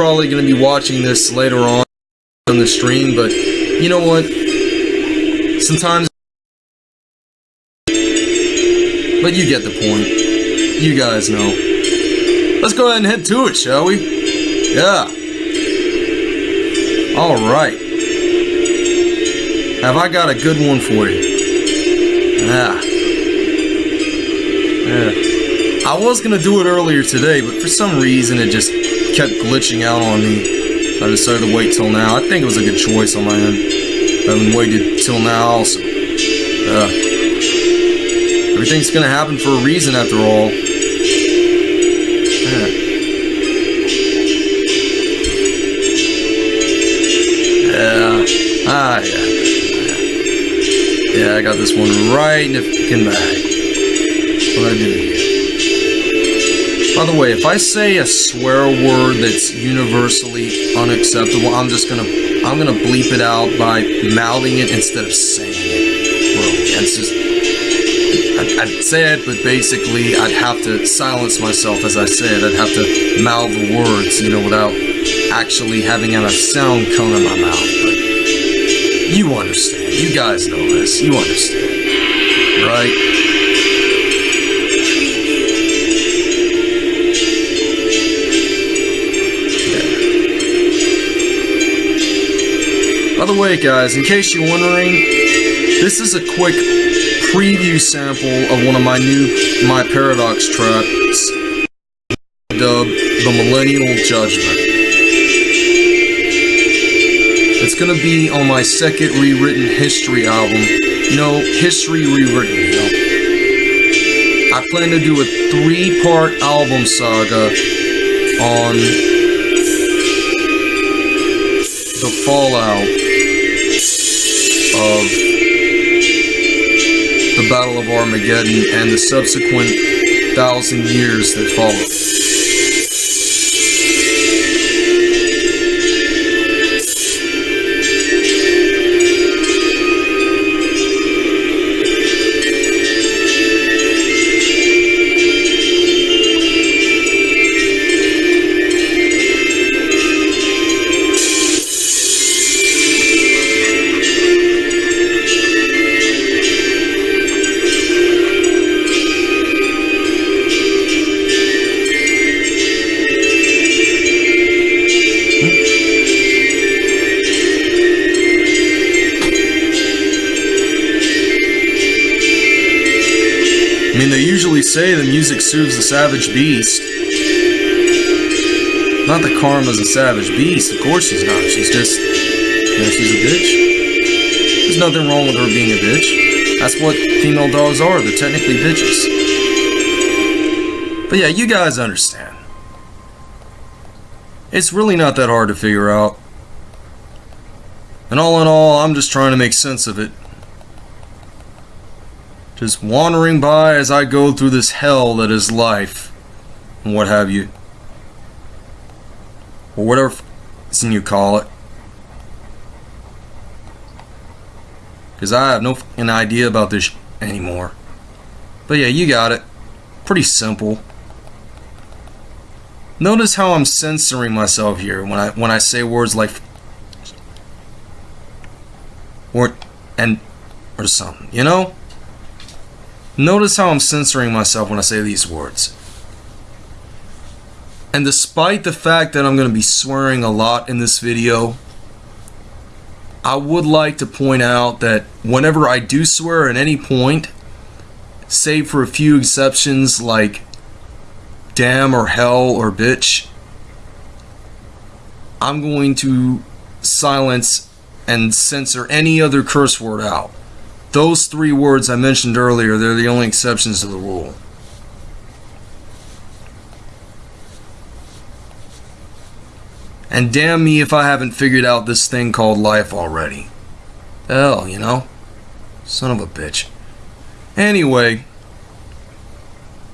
probably going to be watching this later on on the stream, but you know what? Sometimes. But you get the point. You guys know. Let's go ahead and head to it, shall we? Yeah. Alright. Have I got a good one for you? Yeah. Yeah. I was gonna do it earlier today, but for some reason it just kept glitching out on me. I decided to wait till now. I think it was a good choice on my end. I haven't waited till now also. Yeah. Everything's gonna happen for a reason after all. Yeah. Yeah. Ah, yeah. Yeah, I got this one right in the fucking bag. What I do? By the way, if I say a swear word that's universally unacceptable, I'm just gonna I'm gonna bleep it out by mouthing it instead of saying it. Bro, that's just I'd say it, but basically I'd have to silence myself as I say it. I'd have to mouth the words, you know, without actually having a sound come in my mouth. But you understand. You guys know this. You understand. Right? By the way, guys, in case you're wondering, this is a quick preview sample of one of my new My Paradox tracks, dubbed The Millennial Judgment. It's gonna be on my second rewritten history album. Know, history rewritten. I plan to do a three-part album saga on the fallout of the Battle of Armageddon and the subsequent thousand years that followed. Say the music soothes the savage beast. Not that Karma's a savage beast, of course she's not. She's just, you know, she's a bitch. There's nothing wrong with her being a bitch. That's what female dogs are, they're technically bitches. But yeah, you guys understand. It's really not that hard to figure out. And all in all, I'm just trying to make sense of it just wandering by as I go through this hell that is life, and what have you. Or whatever f***ing you call it. Because I have no idea about this anymore. But yeah, you got it. Pretty simple. Notice how I'm censoring myself here when I when I say words like or and or something, you know? Notice how I'm censoring myself when I say these words. And despite the fact that I'm going to be swearing a lot in this video, I would like to point out that whenever I do swear at any point, save for a few exceptions like damn or hell or bitch, I'm going to silence and censor any other curse word out. Those three words I mentioned earlier, they're the only exceptions to the rule. And damn me if I haven't figured out this thing called life already. Hell, you know? Son of a bitch. Anyway,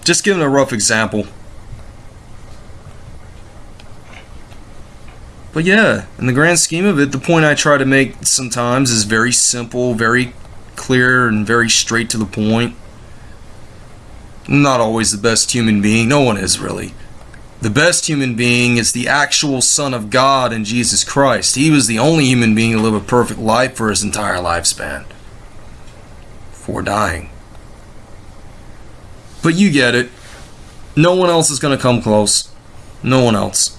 just giving a rough example. But yeah, in the grand scheme of it, the point I try to make sometimes is very simple, very clear and very straight to the point. Not always the best human being. No one is really. The best human being is the actual Son of God in Jesus Christ. He was the only human being to live a perfect life for his entire lifespan before dying. But you get it. No one else is going to come close. No one else.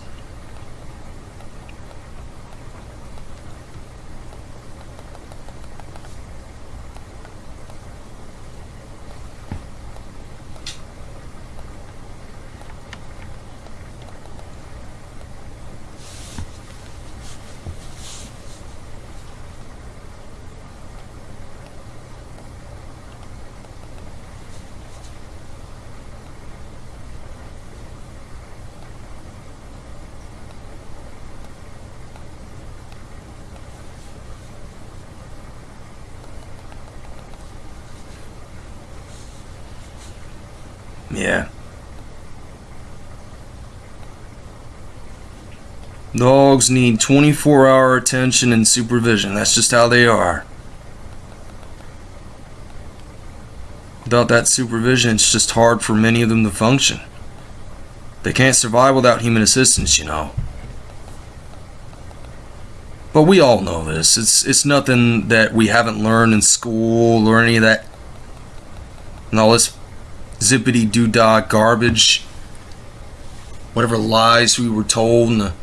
Yeah. Dogs need 24 hour attention and supervision. That's just how they are. Without that supervision, it's just hard for many of them to function. They can't survive without human assistance, you know. But we all know this. It's it's nothing that we haven't learned in school or any of that. And all this zippity doo dah garbage, whatever lies we were told in the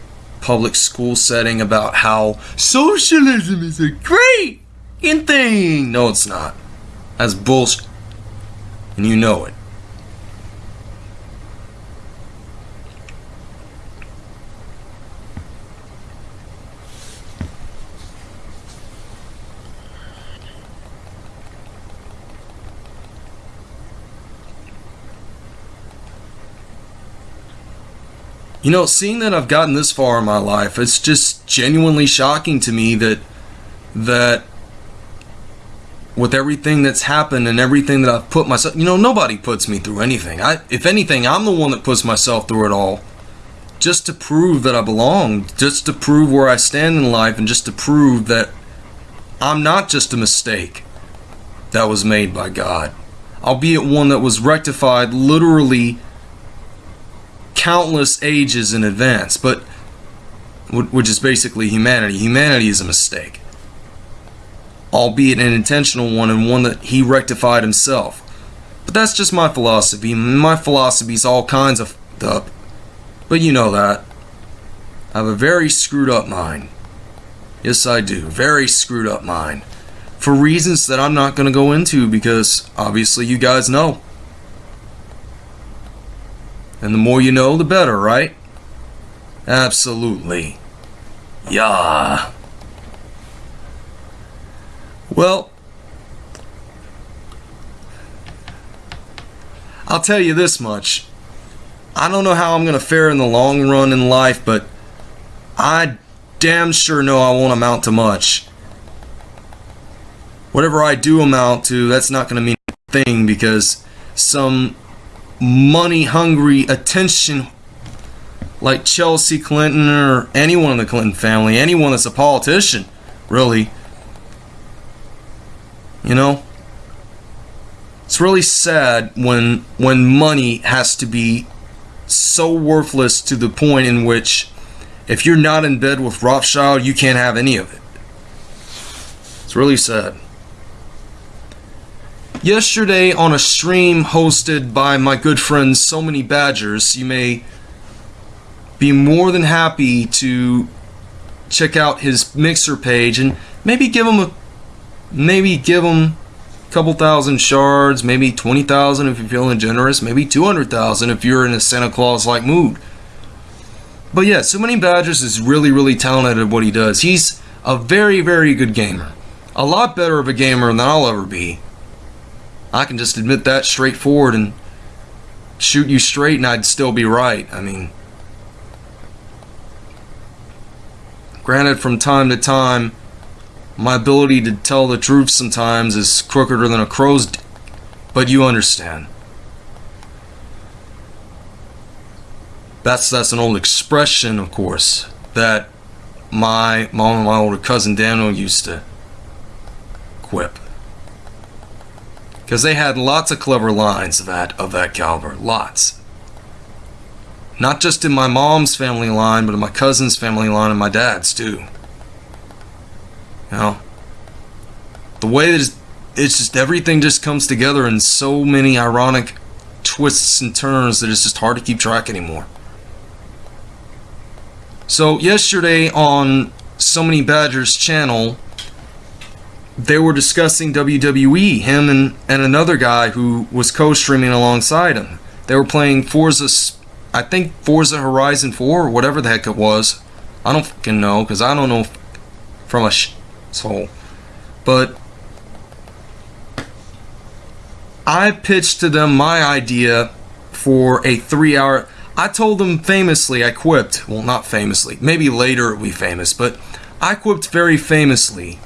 public school setting about how socialism is a great thing. No, it's not. That's bullshit. And you know it. You know, seeing that I've gotten this far in my life, it's just genuinely shocking to me that that with everything that's happened and everything that I've put myself, you know, nobody puts me through anything. I if anything, I'm the one that puts myself through it all just to prove that I belong, just to prove where I stand in life and just to prove that I'm not just a mistake that was made by God, albeit one that was rectified literally countless ages in advance, but which is basically humanity. Humanity is a mistake, albeit an intentional one and one that he rectified himself. But that's just my philosophy. My philosophy is all kinds of up. But you know that. I have a very screwed up mind. Yes, I do. Very screwed up mind. For reasons that I'm not going to go into because obviously you guys know. And the more you know, the better, right? Absolutely. Yeah. Well, I'll tell you this much. I don't know how I'm going to fare in the long run in life, but I damn sure know I won't amount to much. Whatever I do amount to, that's not going to mean a thing because some money hungry attention like Chelsea Clinton or anyone in the Clinton family, anyone that's a politician, really. You know? It's really sad when when money has to be so worthless to the point in which if you're not in bed with Rothschild, you can't have any of it. It's really sad yesterday on a stream hosted by my good friend So Many Badgers. You may be more than happy to check out his mixer page and maybe give him a maybe give him a couple thousand shards, maybe 20,000 if you're feeling generous, maybe 200,000 if you're in a Santa Claus like mood. But yeah, So Many Badgers is really, really talented at what he does. He's a very, very good gamer. A lot better of a gamer than I'll ever be. I can just admit that straightforward and shoot you straight and I'd still be right. I mean, granted, from time to time, my ability to tell the truth sometimes is crookeder than a crow's but you understand. That's that's an old expression, of course, that my mom and my older cousin Daniel used to quip because they had lots of clever lines of that of that caliber, lots. Not just in my mom's family line, but in my cousin's family line and my dad's too. You know? The way that it's, it's just everything just comes together in so many ironic twists and turns that it's just hard to keep track anymore. So, yesterday on So Many Badgers channel, they were discussing WWE, him and, and another guy who was co streaming alongside him. They were playing Forza, I think Forza Horizon 4 or whatever the heck it was. I don't fucking know because I don't know from a sh- soul. But I pitched to them my idea for a three hour. I told them famously, I quipped, well, not famously, maybe later it'll be famous, but I quipped very famously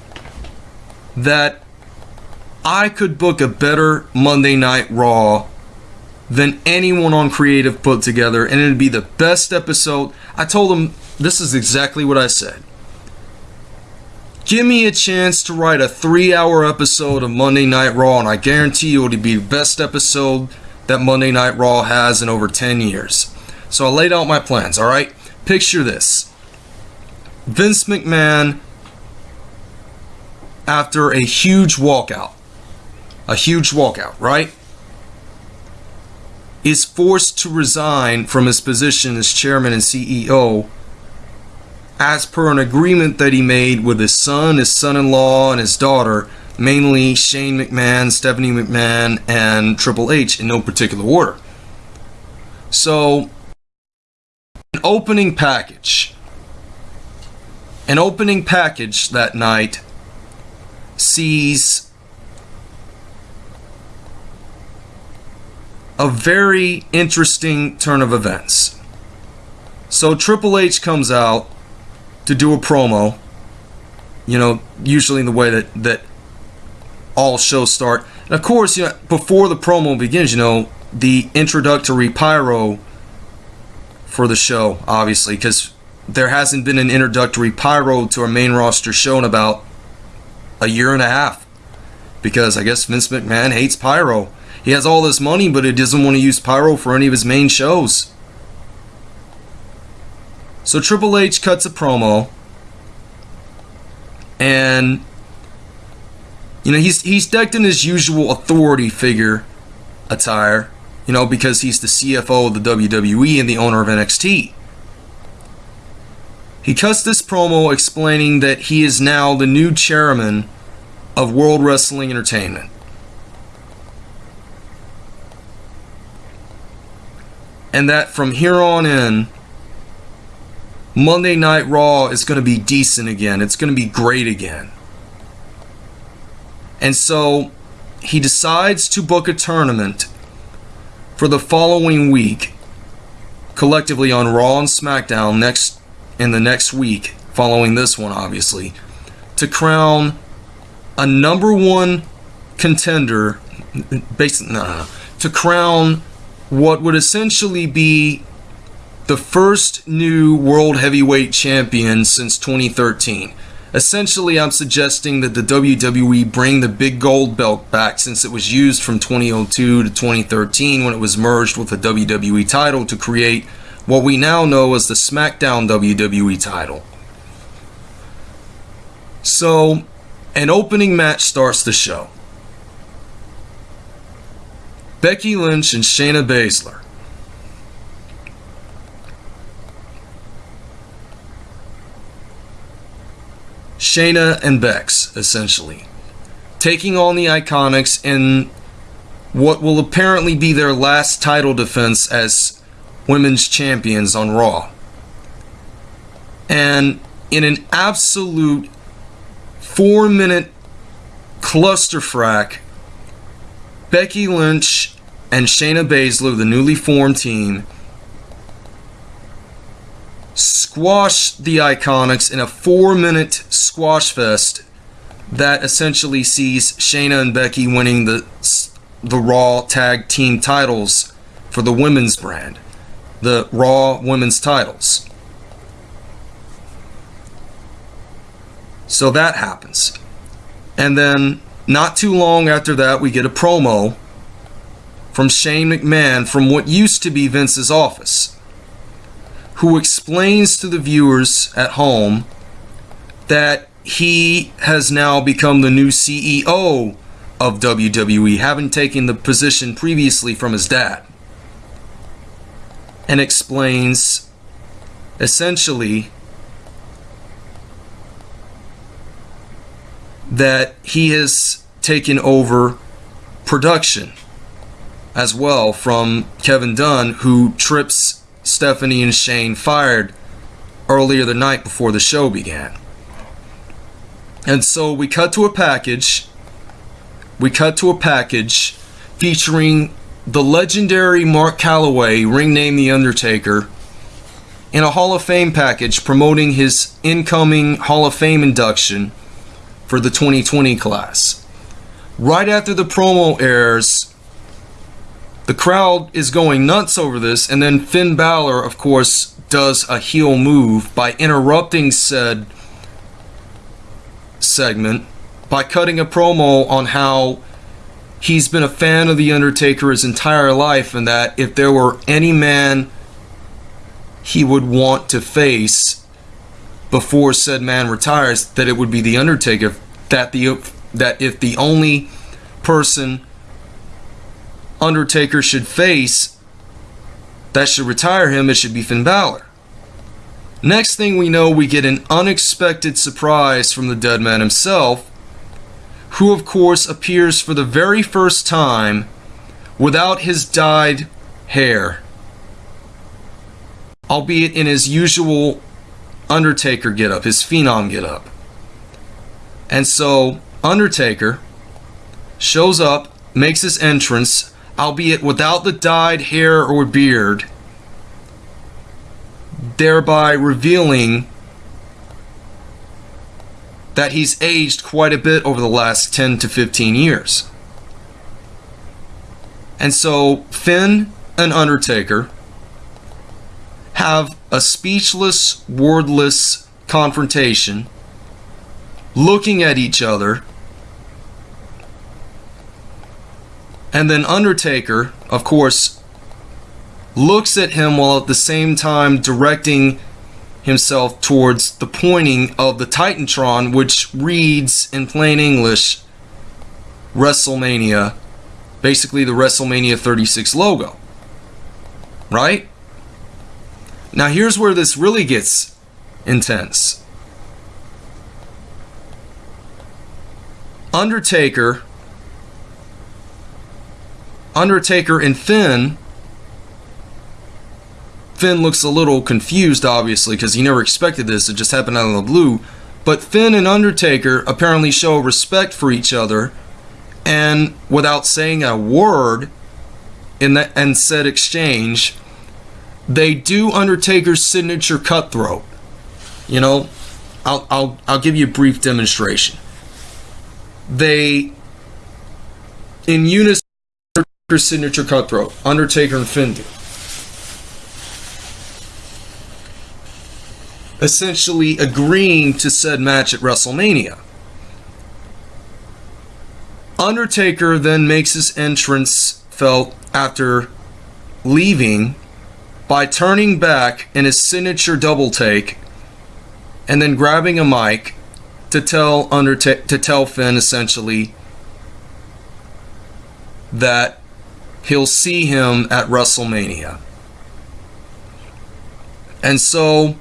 that I could book a better Monday Night Raw than anyone on Creative put together, and it'd be the best episode. I told them this is exactly what I said. Give me a chance to write a three hour episode of Monday Night Raw, and I guarantee you it'll be the best episode that Monday Night Raw has in over 10 years. So I laid out my plans, alright? Picture this Vince McMahon, after a huge walkout, a huge walkout, right? Is forced to resign from his position as chairman and CEO as per an agreement that he made with his son, his son in law, and his daughter, mainly Shane McMahon, Stephanie McMahon, and Triple H in no particular order. So, an opening package. An opening package that night sees a very interesting turn of events. So Triple H comes out to do a promo. You know, usually in the way that that all shows start. And of course, you know, before the promo begins, you know, the introductory pyro for the show, obviously, because there hasn't been an introductory pyro to our main roster show in about a year and a half. Because I guess Vince McMahon hates pyro. He has all this money, but he doesn't want to use pyro for any of his main shows. So Triple H cuts a promo, and you know he's he's decked in his usual authority figure attire, you know, because he's the CFO of the WWE and the owner of NXT. He cuts this promo explaining that he is now the new chairman of World Wrestling Entertainment. And that from here on in, Monday Night Raw is going to be decent again. It's going to be great again. And so he decides to book a tournament for the following week, collectively on Raw and SmackDown next in the next week, following this one, obviously, to crown a number one contender, basically, no, no, no, to crown what would essentially be the first new world heavyweight champion since 2013. Essentially, I'm suggesting that the WWE bring the big gold belt back since it was used from 2002 to 2013 when it was merged with the WWE title to create what we now know as the SmackDown WWE title. So, an opening match starts the show. Becky Lynch and Shayna Baszler Shayna and Bex, essentially. Taking on the Iconics in what will apparently be their last title defense as women's champions on Raw. And in an absolute four minute clusterfuck, Becky Lynch and Shayna Baszler, the newly formed team, squash the Iconics in a four minute squash fest that essentially sees Shayna and Becky winning the the Raw Tag Team titles for the women's brand, the Raw Women's titles. So that happens. And then not too long after that, we get a promo from Shane McMahon from what used to be Vince's office who explains to the viewers at home that he has now become the new CEO of WWE, having taken the position previously from his dad. And explains essentially that he has taken over production as well from Kevin Dunn, who trips Stephanie and Shane fired earlier the night before the show began. And so we cut to a package. We cut to a package featuring the legendary Mark Calaway, ring name The Undertaker, in a Hall of Fame package promoting his incoming Hall of Fame induction for the 2020 class. Right after the promo airs, the crowd is going nuts over this, and then Finn Balor, of course, does a heel move by interrupting said segment by cutting a promo on how he's been a fan of The Undertaker his entire life, and that if there were any man he would want to face before said man retires, that it would be The Undertaker. That the that if the only person Undertaker should face that should retire him, it should be Finn Balor. Next thing we know, we get an unexpected surprise from the dead man himself, who of course appears for the very first time without his dyed hair, albeit in his usual Undertaker getup, his Phenom getup. And so, Undertaker shows up, makes his entrance, albeit without the dyed hair or beard, thereby revealing that he's aged quite a bit over the last 10 to 15 years. And so Finn and Undertaker have a speechless, wordless confrontation, looking at each other And then Undertaker, of course, looks at him while at the same time directing himself towards the pointing of the Titantron, which reads in plain English WrestleMania, basically the WrestleMania 36 logo. Right? Now, here's where this really gets intense. Undertaker Undertaker and Finn. Finn looks a little confused, obviously, because he never expected this. It just happened out of the blue. But Finn and Undertaker apparently show respect for each other, and without saying a word in that and said exchange, they do Undertaker's signature cutthroat. You know, I'll I'll I'll give you a brief demonstration. They in unison signature cutthroat, Undertaker and Finn Essentially agreeing to said match at WrestleMania. Undertaker then makes his entrance felt after leaving by turning back in his signature double take and then grabbing a mic to tell Undertaker to tell Finn essentially that he'll see him at WrestleMania. And so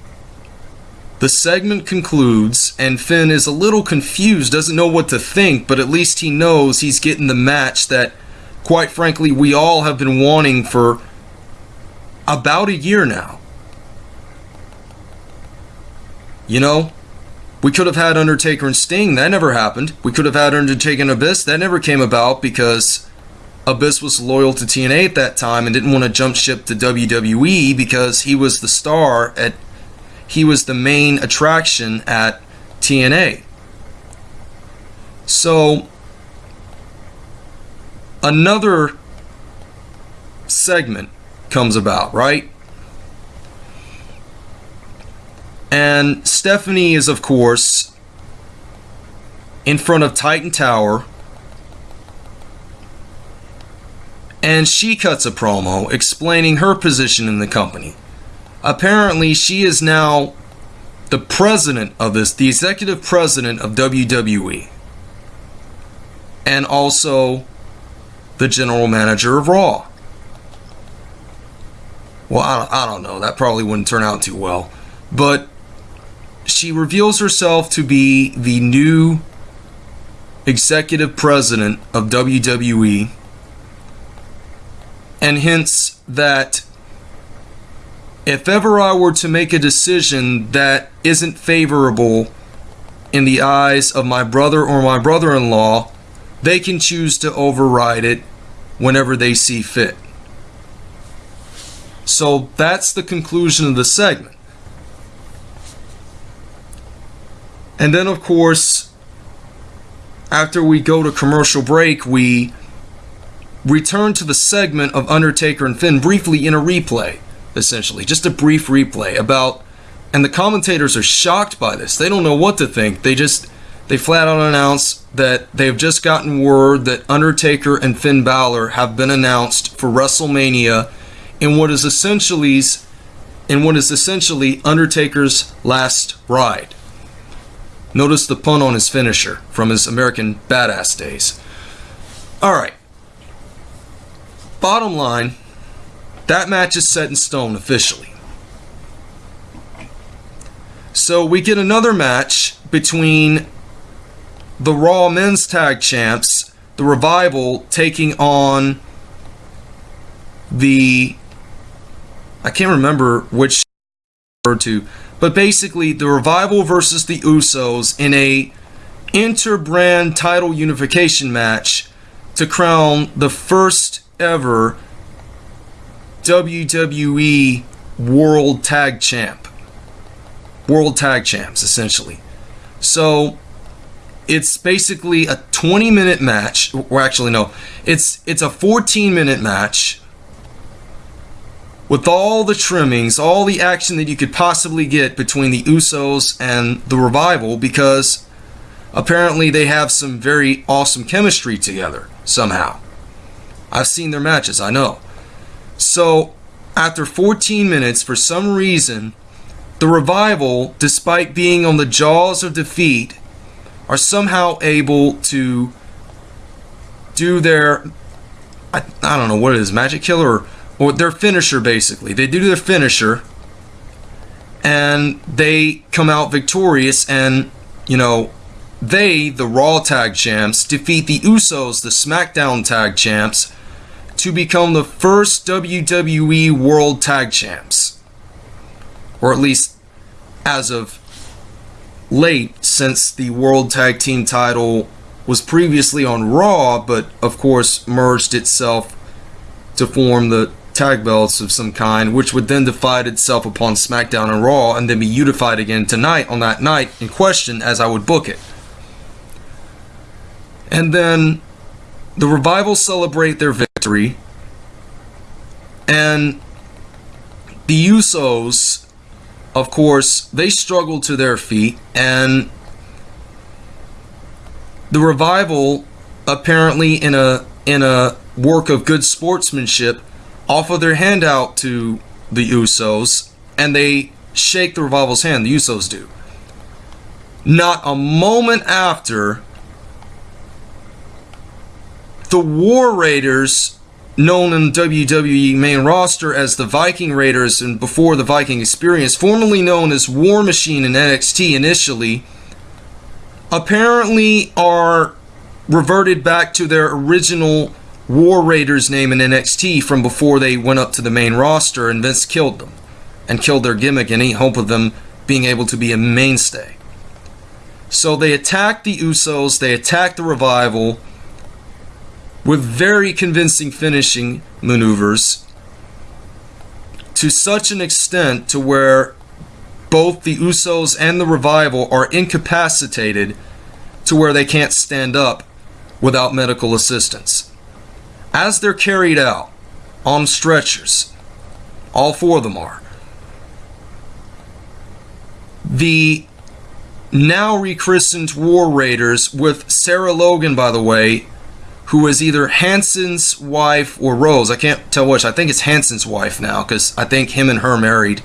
the segment concludes, and Finn is a little confused, doesn't know what to think, but at least he knows he's getting the match that, quite frankly, we all have been wanting for about a year now. You know, we could have had Undertaker and Sting, that never happened. We could have had Undertaker and Abyss, that never came about because Abyss was loyal to TNA at that time and didn't want to jump ship to WWE because he was the star at he was the main attraction at TNA. So another segment comes about, right? And Stephanie is of course in front of Titan Tower and she cuts a promo explaining her position in the company. Apparently she is now the president of this, the executive president of WWE, and also the general manager of Raw. Well, I don't, I don't know. That probably wouldn't turn out too well. But she reveals herself to be the new executive president of WWE, and hence that if ever I were to make a decision that isn't favorable in the eyes of my brother or my brother in law, they can choose to override it whenever they see fit. So that's the conclusion of the segment. And then, of course, after we go to commercial break, we return to the segment of Undertaker and Finn briefly in a replay essentially. Just a brief replay about and the commentators are shocked by this. They don't know what to think. They just they flat out announce that they've just gotten word that Undertaker and Finn Balor have been announced for WrestleMania in what is essentially in what is essentially Undertaker's last ride. Notice the pun on his finisher from his American Badass days. All right. Bottom line, that match is set in stone officially. So we get another match between the Raw Men's Tag Champs, the Revival, taking on the. I can't remember which referred to, but basically the Revival versus the Usos in a interbrand title unification match to crown the first ever WWE World Tag Champ. World Tag Champs, essentially. So it's basically a 20 minute match. Or actually, no, it's it's a 14 minute match with all the trimmings, all the action that you could possibly get between the Usos and the Revival because apparently they have some very awesome chemistry together somehow. I've seen their matches, I know. So, after 14 minutes, for some reason, the revival, despite being on the jaws of defeat, are somehow able to do their I, I don't know what it is, magic killer or, or their finisher basically. They do their finisher and they come out victorious and you know they, the Raw Tag Champs, defeat the Usos, the SmackDown Tag Champs, to become the first WWE World Tag Champs. Or at least as of late, since the World Tag Team title was previously on Raw, but of course merged itself to form the tag belts of some kind, which would then divide itself upon SmackDown and Raw and then be unified again tonight on that night in question as I would book it. And then the revival celebrate their victory, and the Usos, of course, they struggle to their feet, and the revival, apparently in a in a work of good sportsmanship, offer their hand out to the Usos, and they shake the revival's hand. The Usos do. Not a moment after the War Raiders, known in WWE main roster as the Viking Raiders and before the Viking Experience, formerly known as War Machine in NXT initially, apparently are reverted back to their original War Raiders name in NXT from before they went up to the main roster and Vince killed them and killed their gimmick in any hope of them being able to be a mainstay. So they attacked the Usos, they attacked the Revival, with very convincing finishing maneuvers to such an extent to where both the Usos and the Revival are incapacitated to where they can't stand up without medical assistance. As they're carried out on stretchers, all four of them are, the now rechristened War Raiders, with Sarah Logan, by the way, who is either Hanson's wife or Rowe's. I can't tell which. I think it's Hanson's wife now because I think him and her married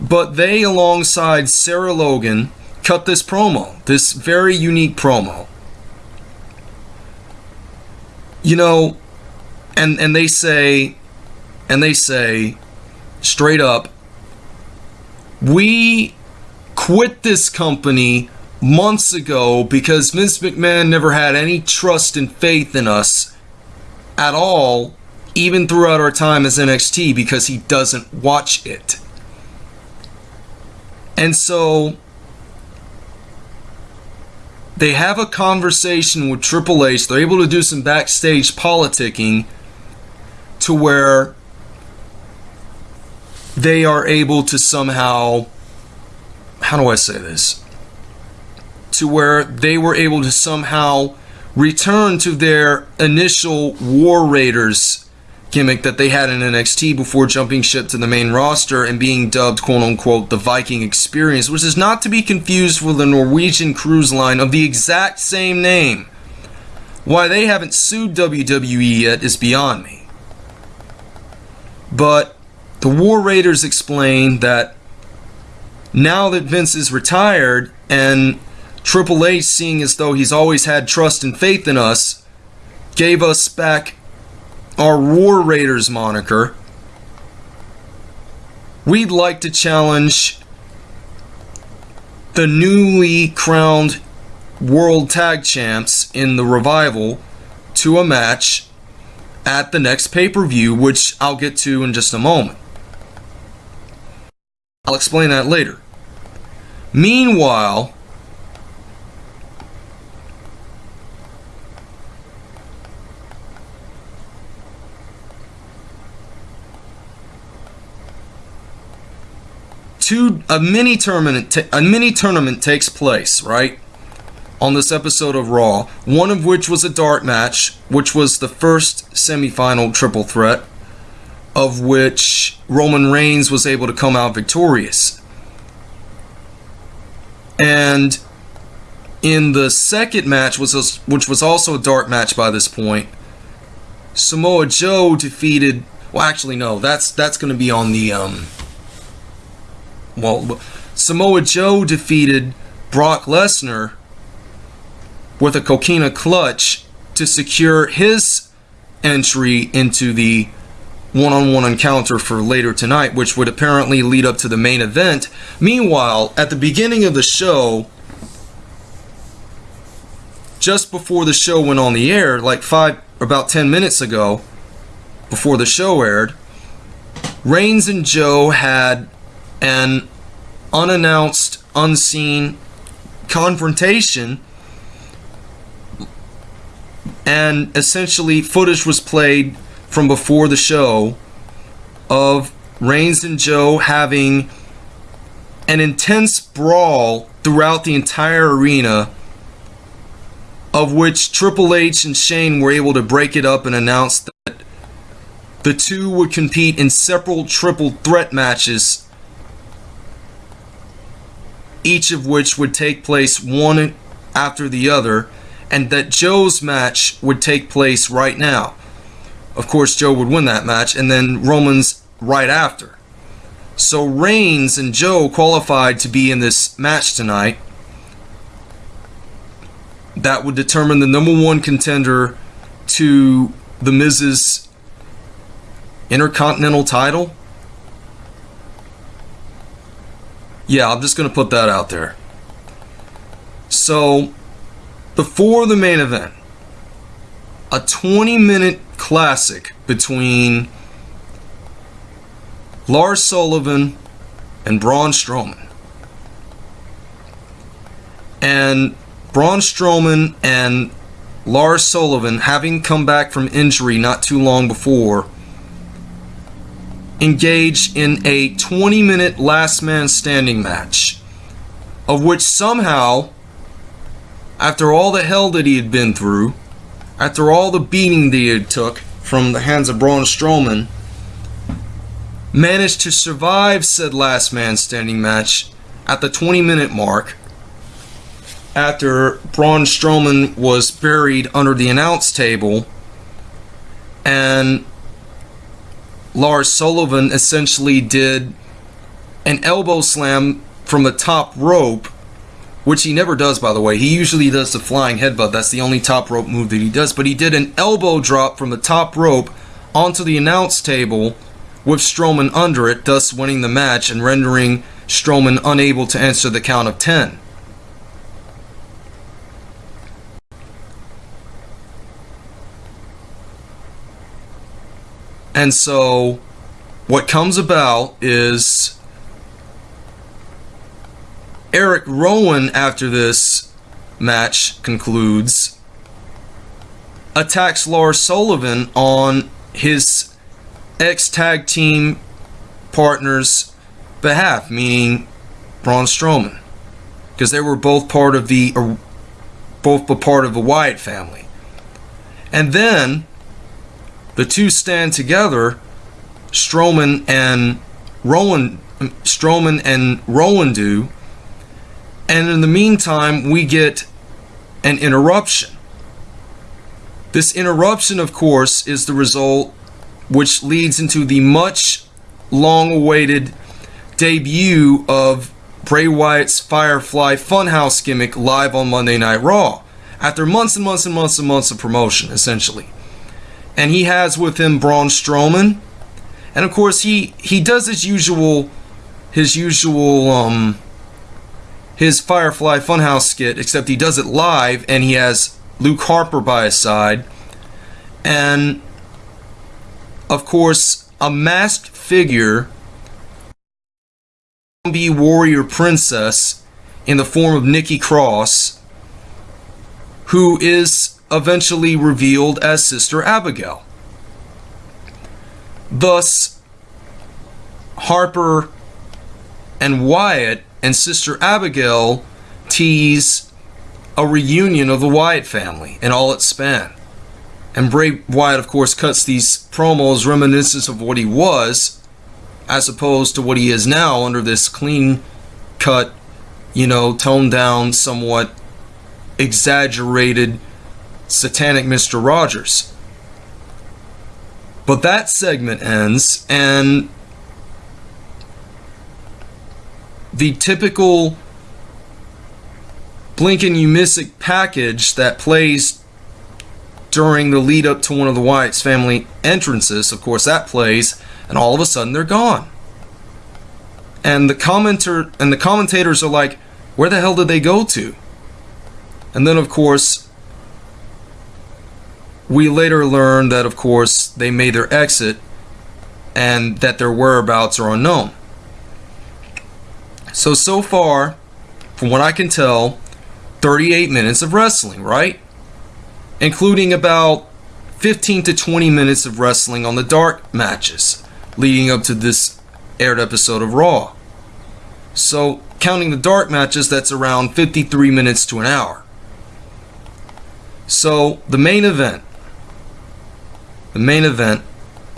But they, alongside Sarah Logan, cut this promo, this very unique promo. You know, and and they say, and they say, straight up, we quit this company months ago because Vince McMahon never had any trust and faith in us at all, even throughout our time as NXT, because he doesn't watch it. And so they have a conversation with Triple H. They're able to do some backstage politicking to where they are able to somehow, how do I say this? To where they were able to somehow return to their initial War Raiders gimmick that they had in NXT before jumping ship to the main roster and being dubbed quote unquote the Viking Experience, which is not to be confused with the Norwegian cruise line of the exact same name. Why they haven't sued WWE yet is beyond me. But the War Raiders explained that now that Vince is retired and Triple H, seeing as though he's always had trust and faith in us, gave us back our War Raiders moniker, we'd like to challenge the newly crowned World Tag Champs in the Revival to a match at the next pay per view, which I'll get to in just a moment. I'll explain that later. Meanwhile, two a mini tournament a mini tournament takes place right on this episode of Raw. One of which was a dark match, which was the first semifinal triple threat, of which Roman Reigns was able to come out victorious. And in the second match, was a, which was also a dark match by this point, Samoa Joe defeated. Well, actually, no. That's that's going to be on the um, well, Samoa Joe defeated Brock Lesnar with a coquina clutch to secure his entry into the one-on-one encounter for later tonight, which would apparently lead up to the main event. Meanwhile, at the beginning of the show, just before the show went on the air, like five, about 10 minutes ago, before the show aired, Reigns and Joe had an unannounced, unseen confrontation. And essentially, footage was played from before the show of Reigns and Joe having an intense brawl throughout the entire arena, of which Triple H and Shane were able to break it up and announce that the two would compete in several triple threat matches each of which would take place one after the other, and that Joe's match would take place right now. Of course, Joe would win that match, and then Roman's right after. So Reigns and Joe qualified to be in this match tonight. That would determine the number one contender to the Miz's Intercontinental title. Yeah, I'm just going to put that out there. So, before the main event, a 20 minute classic between Lars Sullivan and Braun Strowman. And Braun Strowman and Lars Sullivan, having come back from injury not too long before, engage in a 20 minute last man standing match, of which somehow, after all the hell that he had been through, after all the beating that he had took from the hands of Braun Strowman, managed to survive said last man standing match at the 20 minute mark after Braun Strowman was buried under the announce table and Lars Sullivan essentially did an elbow slam from the top rope, which he never does, by the way. He usually does the flying headbutt. That's the only top rope move that he does. But he did an elbow drop from the top rope onto the announce table with Strowman under it, thus winning the match and rendering Strowman unable to answer the count of 10. And so, what comes about is Eric Rowan, after this match concludes, attacks Lars Sullivan on his ex tag team partner's behalf, meaning Braun Strowman, because they were both part of the, both part of the Wyatt family. And then the two stand together, Strowman and Rowan, Strowman and Rowan do, and in the meantime we get an interruption. This interruption, of course, is the result which leads into the much long awaited debut of Bray Wyatt's Firefly Funhouse gimmick live on Monday Night Raw. After months and months and months and months of promotion, essentially and he has with him Braun Strowman, and of course he he does his usual his usual um his Firefly Funhouse skit, except he does it live, and he has Luke Harper by his side, and of course a masked figure, zombie warrior princess in the form of Nikki Cross, who is eventually revealed as Sister Abigail. Thus, Harper and Wyatt and Sister Abigail tease a reunion of the Wyatt family in all its span. And Bray Wyatt, of course, cuts these promos reminiscent of what he was, as opposed to what he is now under this clean cut, you know, toned down, somewhat exaggerated satanic Mr. Rogers. But that segment ends, and the typical blink and you miss it package that plays during the lead up to one of the Wyatt's family entrances, of course, that plays, and all of a sudden they're gone. And the commenter and the commentators are like, where the hell did they go to? And then of course we later learn that, of course, they made their exit and that their whereabouts are unknown. So, so far, from what I can tell, 38 minutes of wrestling, right? Including about 15 to 20 minutes of wrestling on the dark matches leading up to this aired episode of Raw. So, counting the dark matches, that's around 53 minutes to an hour. So, the main event the main event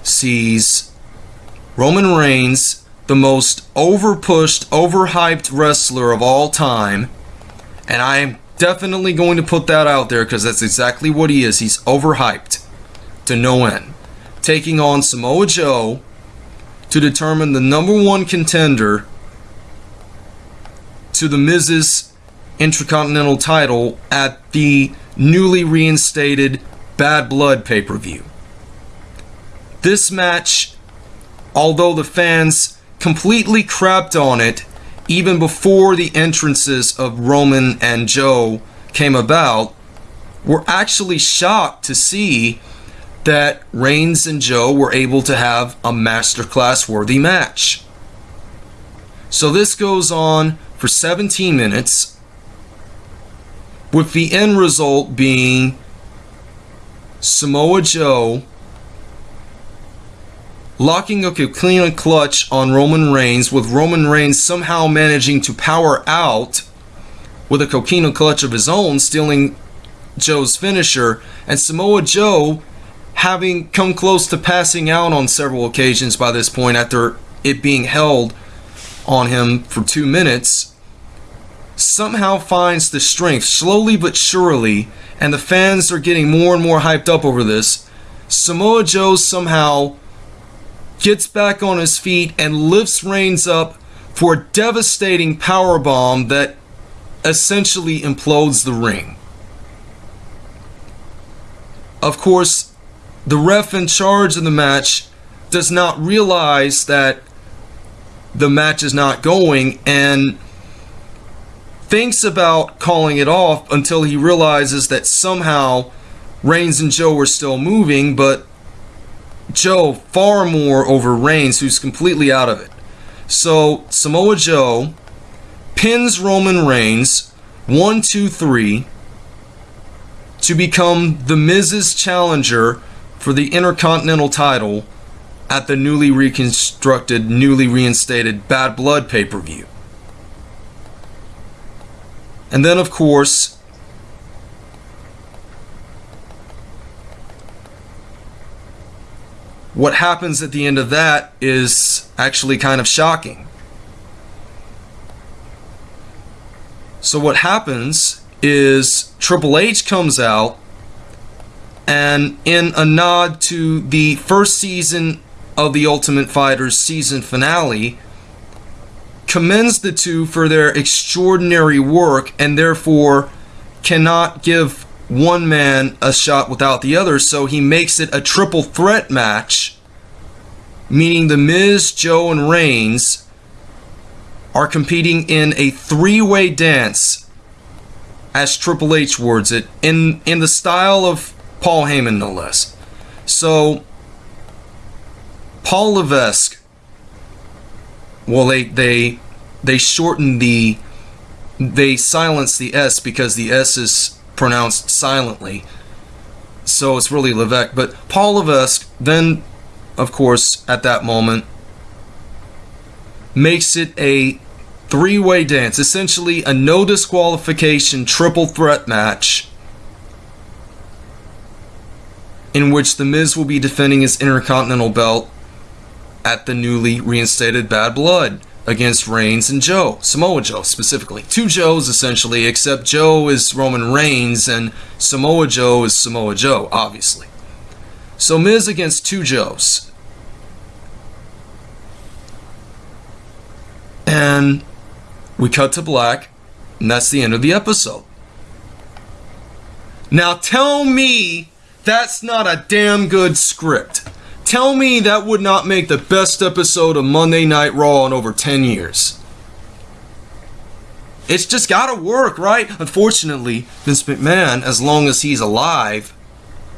sees Roman Reigns, the most overpushed, overhyped wrestler of all time, and I am definitely going to put that out there because that's exactly what he is. He's overhyped to no end. Taking on Samoa Joe to determine the number one contender to the Miz's Intercontinental title at the newly reinstated Bad Blood pay per view. This match, although the fans completely crapped on it even before the entrances of Roman and Joe came about, were actually shocked to see that Reigns and Joe were able to have a masterclass worthy match. So this goes on for 17 minutes, with the end result being Samoa Joe locking up a Coquina clutch on Roman Reigns, with Roman Reigns somehow managing to power out with a Coquina clutch of his own, stealing Joe's finisher, and Samoa Joe having come close to passing out on several occasions by this point after it being held on him for two minutes, somehow finds the strength, slowly but surely, and the fans are getting more and more hyped up over this. Samoa Joe somehow gets back on his feet and lifts Reigns up for a devastating power bomb that essentially implodes the ring. Of course, the ref in charge of the match does not realize that the match is not going and thinks about calling it off until he realizes that somehow Reigns and Joe are still moving, but Joe far more over Reigns, who's completely out of it. So Samoa Joe pins Roman Reigns one, two, three to become the Miz's challenger for the Intercontinental title at the newly reconstructed, newly reinstated Bad Blood pay per view. And then, of course, what happens at the end of that is actually kind of shocking. So, what happens is Triple H comes out and, in a nod to the first season of The Ultimate Fighter's season finale, commends the two for their extraordinary work and therefore cannot give one man a shot without the other. So he makes it a triple threat match, meaning The Miz, Joe, and Reigns are competing in a three way dance, as Triple H words it, in, in the style of Paul Heyman, no less. So, Paul Levesque well, they they they shorten the they silence the S because the S is pronounced silently. So it's really Levesque. But Paul Levesque then, of course, at that moment, makes it a three way dance, essentially a no disqualification triple threat match in which The Miz will be defending his Intercontinental belt at the newly reinstated Bad Blood against Reigns and Joe, Samoa Joe specifically. Two Joes essentially, except Joe is Roman Reigns and Samoa Joe is Samoa Joe, obviously. So Miz against two Joes. And we cut to black, and that's the end of the episode. Now tell me that's not a damn good script. Tell me that would not make the best episode of Monday Night Raw in over 10 years. It's just gotta work, right? Unfortunately, Vince McMahon, as long as he's alive,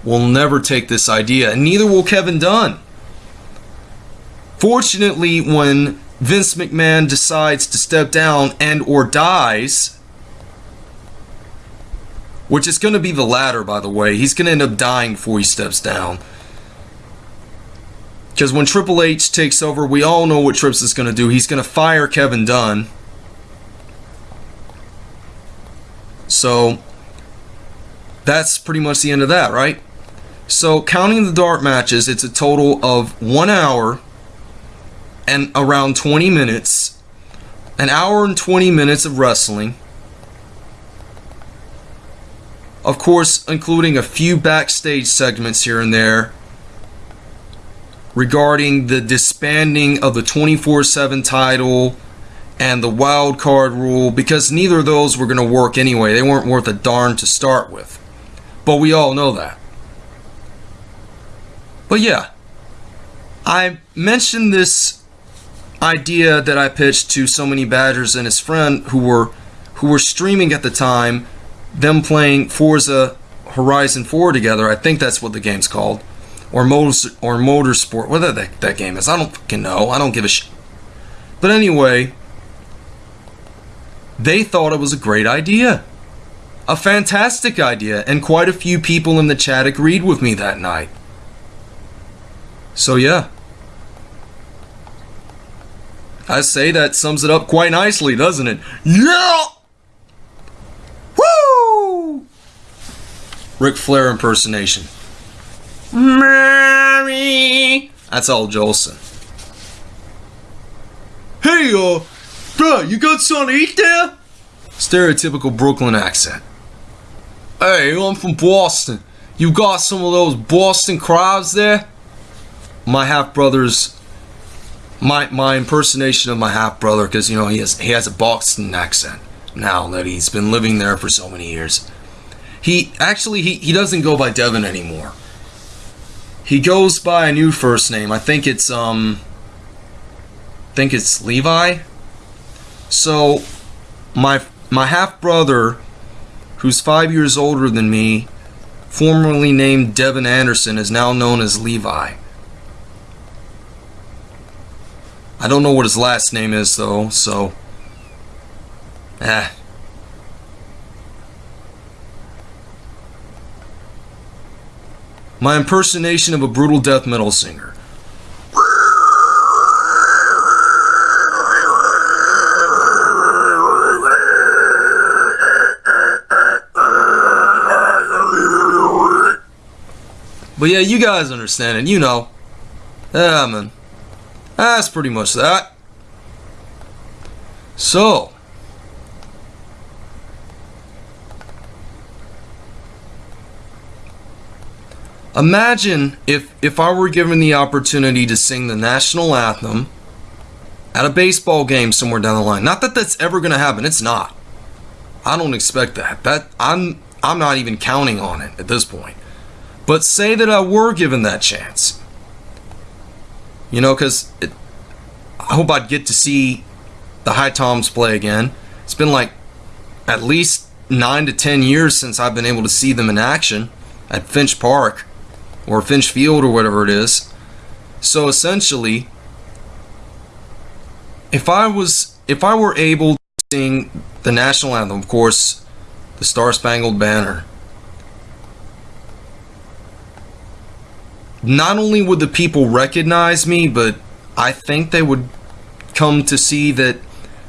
will never take this idea, and neither will Kevin Dunn. Fortunately, when Vince McMahon decides to step down and or dies, which is going to be the latter, by the way, he's going to end up dying before he steps down. Because when Triple H takes over, we all know what Trips is going to do. He's going to fire Kevin Dunn. So that's pretty much the end of that, right? So counting the dark matches, it's a total of one hour and around 20 minutes. An hour and 20 minutes of wrestling. Of course, including a few backstage segments here and there regarding the disbanding of the 24 7 title and the wild card rule because neither of those were going to work anyway. They weren't worth a darn to start with. But we all know that. But yeah, I mentioned this idea that I pitched to so many Badgers and his friend who were who were streaming at the time, them playing Forza Horizon 4 together. I think that's what the game's called or motor or motorsport, whatever that, that game is. I don't fucking know. I don't give a shit. But anyway, they thought it was a great idea. A fantastic idea, and quite a few people in the chat agreed with me that night. So yeah. I say that sums it up quite nicely, doesn't it? Yeah! Woo! Ric Flair impersonation. Mary. That's Al Jolson. Hey, uh, bruh, you got something to eat there? Stereotypical Brooklyn accent. Hey, I'm from Boston. You got some of those Boston crabs there? My half brother's my my impersonation of my half brother because you know he has he has a Boston accent now that he's been living there for so many years. He actually he, he doesn't go by Devin anymore. He goes by a new first name. I think it's um I think it's Levi. So my my half brother who's 5 years older than me, formerly named Devin Anderson is now known as Levi. I don't know what his last name is though, so eh my impersonation of a brutal death metal singer. But yeah, you guys understand it. You know. Yeah, man. That's pretty much that. So, Imagine if, if I were given the opportunity to sing the national anthem at a baseball game somewhere down the line. Not that that's ever going to happen. It's not. I don't expect that. That I'm I'm not even counting on it at this point. But say that I were given that chance. You know, because I hope I'd get to see the Hi-Toms play again. It's been like at least nine to ten years since I've been able to see them in action at Finch Park or Finch Field or whatever it is. So essentially, if I was if I were able to sing the national anthem, of course, the Star Spangled Banner, not only would the people recognize me, but I think they would come to see that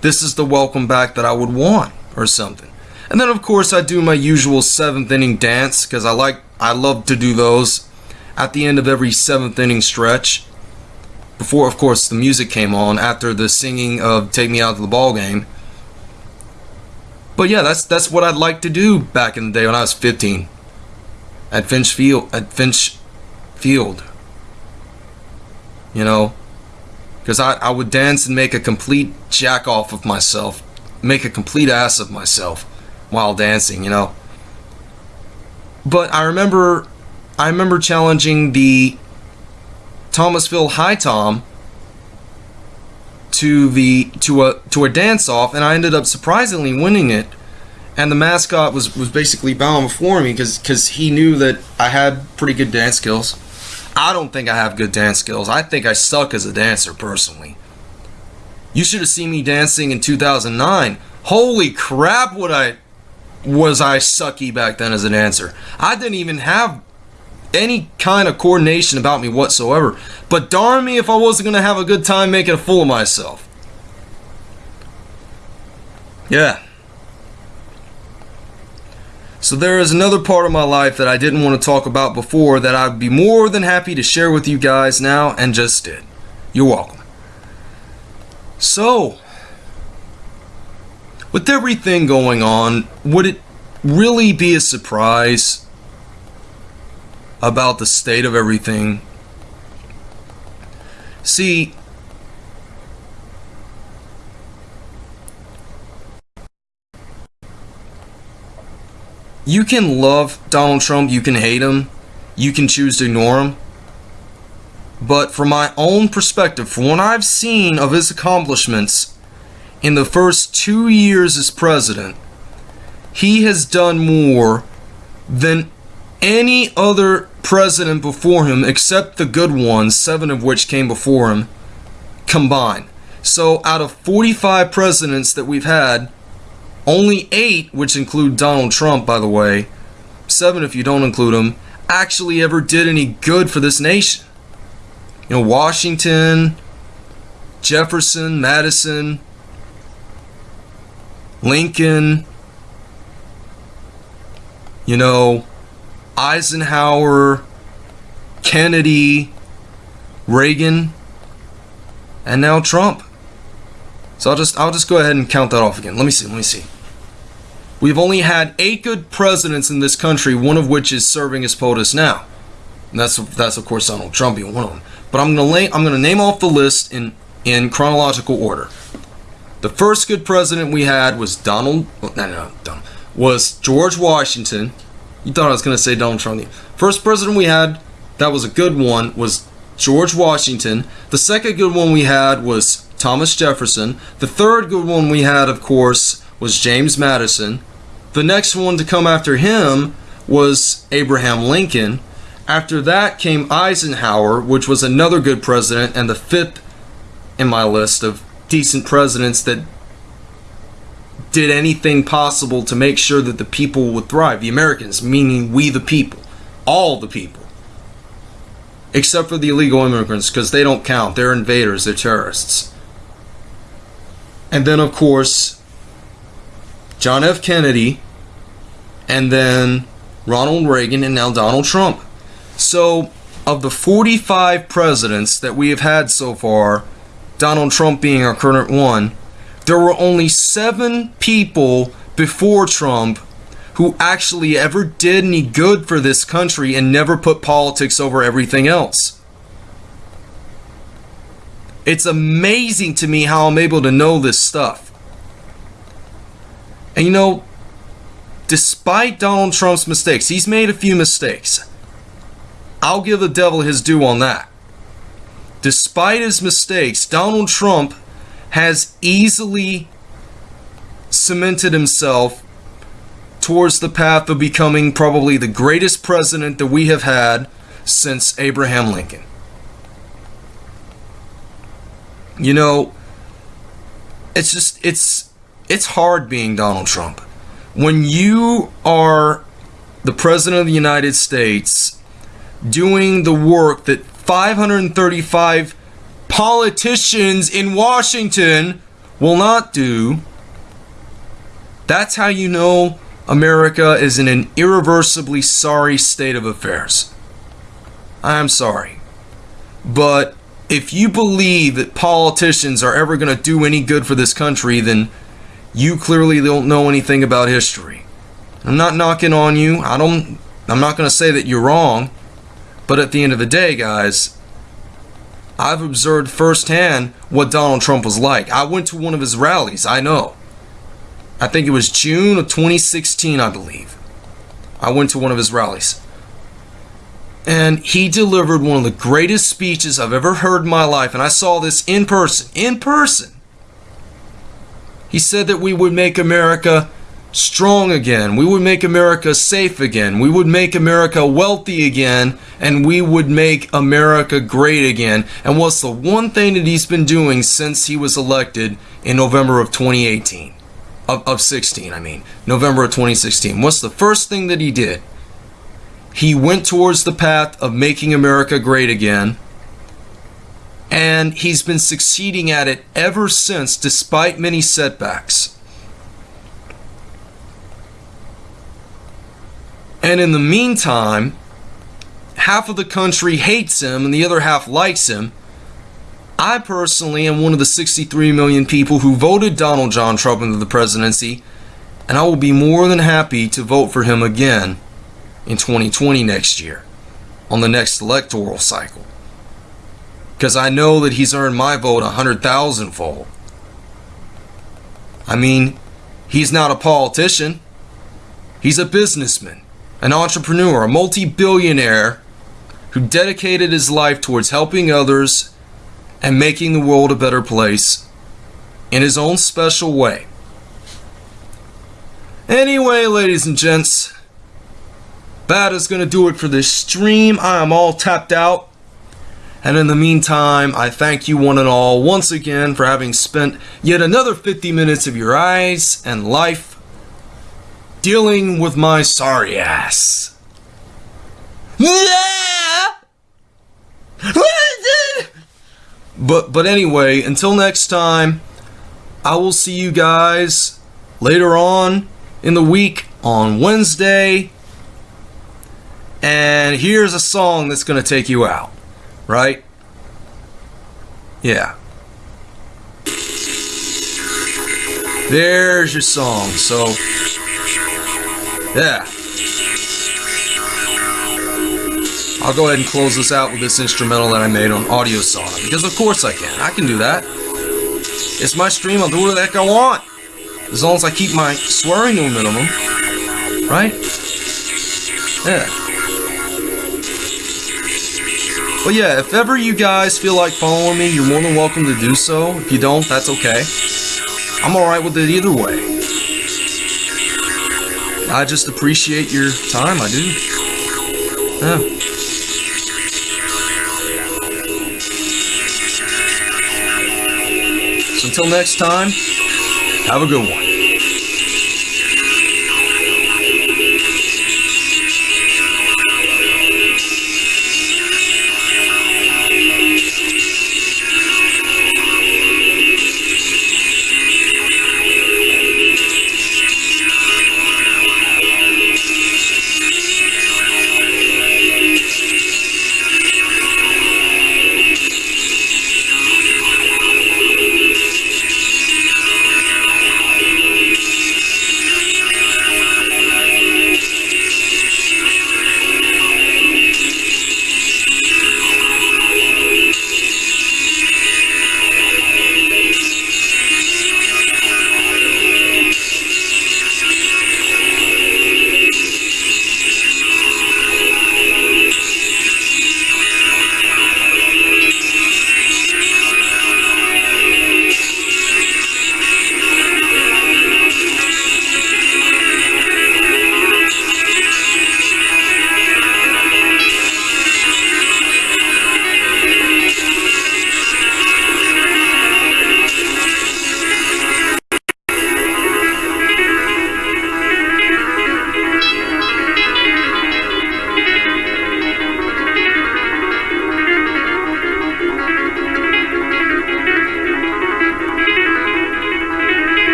this is the welcome back that I would want or something. And then of course I do my usual seventh inning dance because I like I love to do those at the end of every seventh inning stretch. Before, of course, the music came on after the singing of "Take Me Out to the Ball Game." But yeah, that's that's what I'd like to do back in the day when I was 15 at Finch Field. At Finch Field, you know, because I I would dance and make a complete jack off of myself, make a complete ass of myself while dancing, you know. But I remember I remember challenging the Thomasville Hi-Tom to the to a to a dance off, and I ended up surprisingly winning it. And the mascot was was basically bowing before me because because he knew that I had pretty good dance skills. I don't think I have good dance skills. I think I suck as a dancer personally. You should have seen me dancing in 2009. Holy crap! What I was I sucky back then as a dancer. I didn't even have any kind of coordination about me whatsoever. But darn me if I wasn't going to have a good time making a fool of myself. Yeah. So there is another part of my life that I didn't want to talk about before that I'd be more than happy to share with you guys now and just did. You're welcome. So, with everything going on, would it really be a surprise about the state of everything. See, you can love Donald Trump, you can hate him, you can choose to ignore him. But from my own perspective, from what I've seen of his accomplishments in the first two years as president, he has done more than any other president before him, except the good ones, seven of which came before him, combined. So out of 45 presidents that we've had, only eight, which include Donald Trump, by the way, seven if you don't include him, actually ever did any good for this nation. You know, Washington, Jefferson, Madison, Lincoln, you know, Eisenhower, Kennedy, Reagan, and now Trump. So I'll just I'll just go ahead and count that off again. Let me see. Let me see. We've only had eight good presidents in this country, one of which is serving as POTUS now. And that's that's of course Donald Trump being one of them. But I'm gonna lay, I'm gonna name off the list in in chronological order. The first good president we had was Donald. No, no, no, Donald was George Washington. You thought I was going to say Donald Trump. First president we had that was a good one was George Washington. The second good one we had was Thomas Jefferson. The third good one we had, of course, was James Madison. The next one to come after him was Abraham Lincoln. After that came Eisenhower, which was another good president, and the fifth in my list of decent presidents that did anything possible to make sure that the people would thrive. The Americans, meaning we the people, all the people, except for the illegal immigrants, because they don't count. They're invaders, they're terrorists. And then, of course, John F. Kennedy, and then Ronald Reagan, and now Donald Trump. So, of the 45 presidents that we have had so far, Donald Trump being our current one, there were only seven people before Trump who actually ever did any good for this country and never put politics over everything else. It's amazing to me how I'm able to know this stuff. And you know, despite Donald Trump's mistakes, he's made a few mistakes. I'll give the devil his due on that. Despite his mistakes, Donald Trump has easily cemented himself towards the path of becoming probably the greatest president that we have had since Abraham Lincoln. You know, it's just it's it's hard being Donald Trump. When you are the president of the United States doing the work that 535 politicians in Washington will not do, that's how you know America is in an irreversibly sorry state of affairs. I'm sorry. But if you believe that politicians are ever going to do any good for this country, then you clearly don't know anything about history. I'm not knocking on you. I don't I'm not going to say that you're wrong. But at the end of the day, guys, I've observed firsthand what Donald Trump was like. I went to one of his rallies, I know. I think it was June of 2016, I believe. I went to one of his rallies. And he delivered one of the greatest speeches I've ever heard in my life. And I saw this in person. In person. He said that we would make America strong again. We would make America safe again. We would make America wealthy again. And we would make America great again. And what's the one thing that he's been doing since he was elected in November of 2018? Of, of 16, I mean. November of 2016. What's the first thing that he did? He went towards the path of making America great again. And he's been succeeding at it ever since, despite many setbacks. And in the meantime, half of the country hates him and the other half likes him. I personally am one of the 63 million people who voted Donald John Trump into the presidency, and I will be more than happy to vote for him again in 2020 next year on the next electoral cycle. Because I know that he's earned my vote a hundred thousand fold. I mean, he's not a politician. He's a businessman, an entrepreneur, a multi billionaire who dedicated his life towards helping others and making the world a better place in his own special way. Anyway, ladies and gents, that is going to do it for this stream. I am all tapped out. And in the meantime, I thank you one and all once again for having spent yet another 50 minutes of your eyes and life dealing with my sorry ass. But but anyway, until next time, I will see you guys later on in the week on Wednesday and here's a song that's going to take you out, right? Yeah. There's your song. So, yeah. I'll go ahead and close this out with this instrumental that I made on Audio Sauna because of course I can. I can do that. It's my stream. I'll do whatever the heck I want as long as I keep my swearing to a minimum, right? Yeah. But yeah, if ever you guys feel like following me, you're more than welcome to do so. If you don't, that's okay. I'm alright with it either way. I just appreciate your time, I do. Yeah. So until next time, have a good one.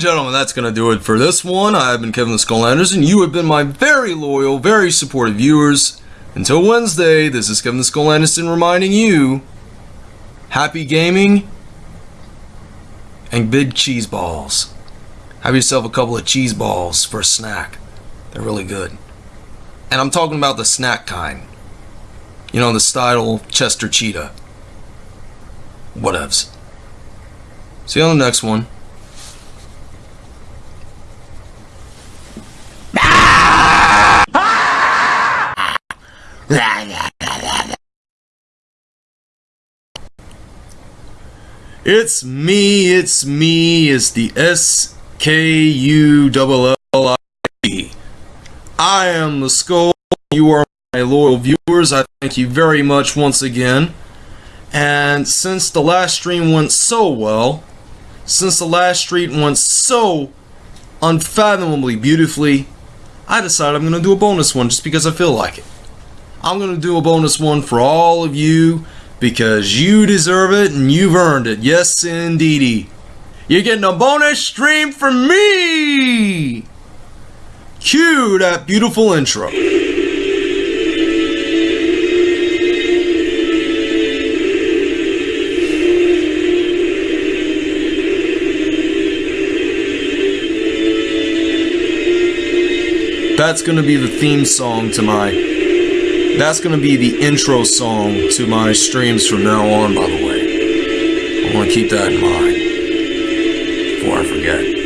Gentlemen, that's going to do it for this one. I have been Kevin the Skull Anderson. You have been my very loyal, very supportive viewers. Until Wednesday, this is Kevin the Skull Anderson reminding you happy gaming and big cheese balls. Have yourself a couple of cheese balls for a snack. They're really good. And I'm talking about the snack kind. You know, the style Chester Cheetah. Whatevs. See you on the next one. It's me, it's me, it's the S K U L L I. I am the skull. You are my loyal viewers. I thank you very much once again. And since the last stream went so well, since the last stream went so unfathomably beautifully, I decided I'm going to do a bonus one just because I feel like it. I'm going to do a bonus one for all of you because you deserve it and you've earned it. Yes, indeedy. You're getting a bonus stream from me! Cue that beautiful intro. That's gonna be the theme song to my that's going to be the intro song to my streams from now on, by the way. I want to keep that in mind before I forget.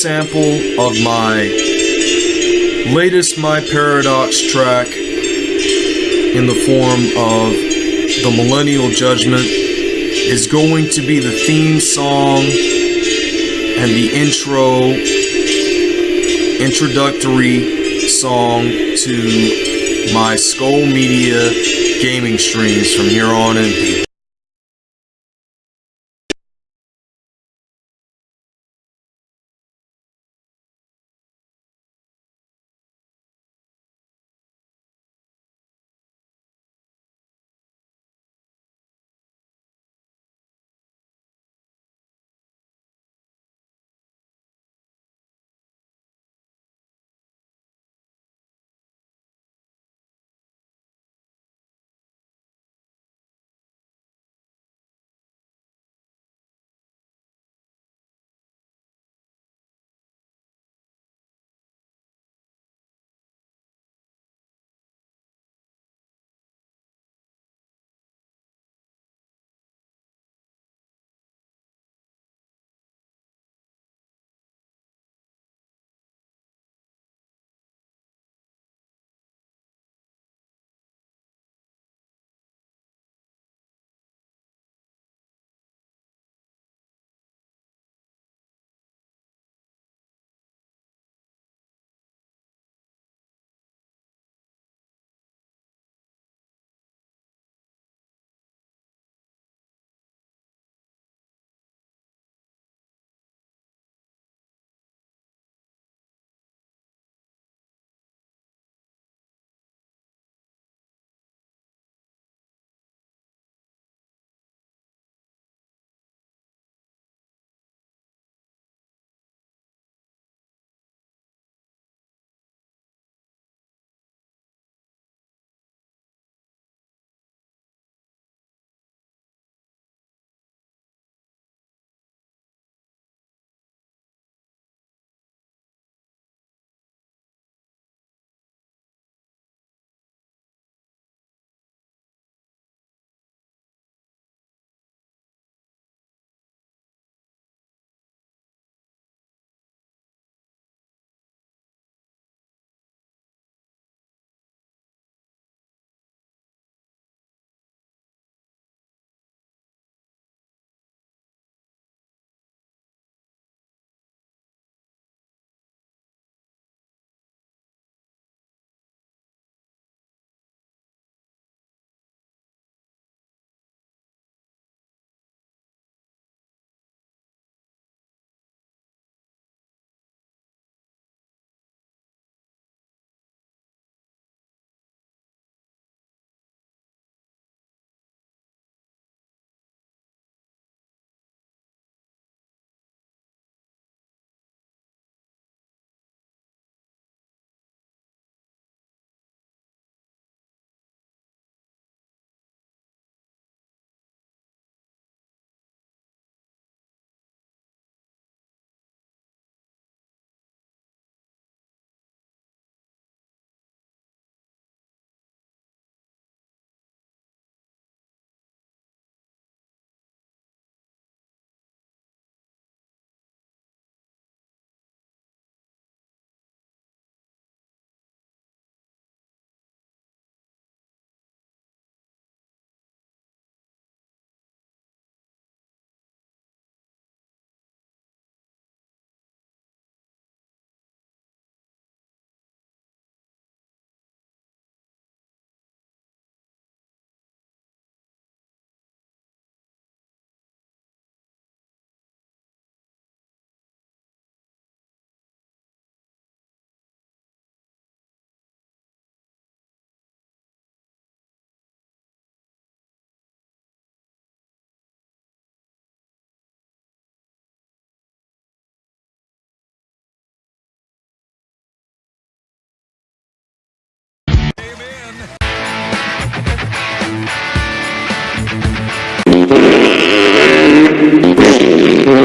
Sample of my latest My Paradox track in the form of the Millennial Judgment is going to be the theme song and the intro introductory song to my Skull Media gaming streams from here on in.